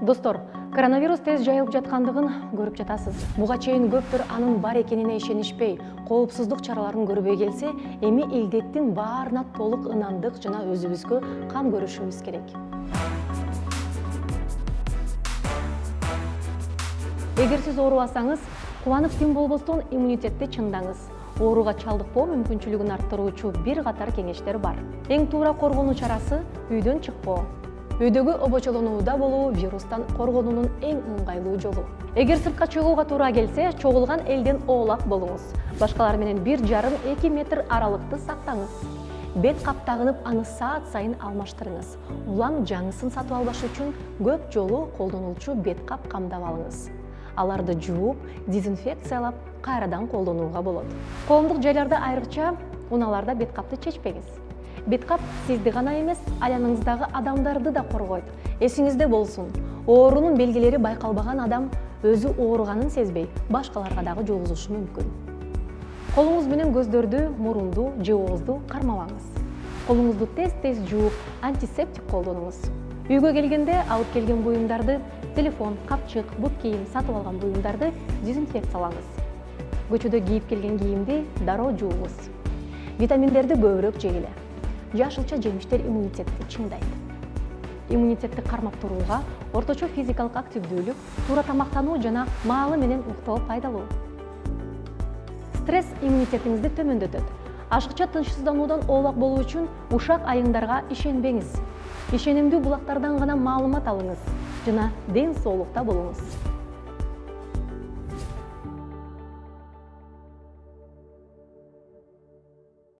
достор коронавирус тез жайылып жаткандыгын көрүп жатасыз. Буга чейин көптөр анын бар экенине ишенишпей коопсуздук чараларын көрбөй келсе эми илдеттин баарына толук ынандык жана өзүбүзгө кам көрүшүбүз керек. Эгер сиз оорубасаңыз кубанып тим болбостон иммунитетти чыңдаңыз. Ооруга чалдыкпоо мүмкүнчүлүгүн арттыруучу бир катар кеңештер бар. Эң туура коргонуу чарасы үйдөн чыкпоо үйдөгү обочолонууда болуу вирустан коргонуунун эң ыңгайлуу жолу. Эгер сыртка чыгууга туура келсе чогулган элден оолак болуңуз. Башкалар менен бир жарым эки метр аралыкты сактаңыз. Бет кап тагынып аны саат сайын алмаштырыңыз. Улам жаңысын сатып албаш үчүн көп жолу колдонулчу бет кап камдап алыңыз. Аларды жууп дезинфекциялап кайрадан колдонууга болот. Коомдук жайларда айрыкча унааларда бет капты чечпеңиз бет кап сизди гана эмес айланаңыздагы адамдарды да коргойт. Эсиңизде болсун. Оорунун белгилери байкалбаган адам өзү ооруганын сезбей башкаларга дагы жугузушу мүмкүн. Колуңуз менен көздөрдү мурунду же оозду кармабаңыз. Колуңузду тез тез жууп антисептик колдонуңуз. Үйгө келгенде алып келген буюмдарды телефон капчык бут кийим сатып алган буюмдарды дезинфекциялаңыз. Көчөдө кийип келген кийимди дароо жууңуз. Витаминдерди көбүрөөк жегиле жашылча жемиштер иммунитетти чыңдайт. Иммунитетти кармап турууга орточо физикалык активдүүлүк туура тамактануу жана маалы менен уктоо пайдалуу. Стресс иммунитетиңизди төмөндөтөт. Ашыкча тынчсыздануудан оолак болуу үчүн ушак айыңдарга ишенбеңиз. Ишенимдүү булактардан гана маалымат алыңыз жана ден соолукта болуңуз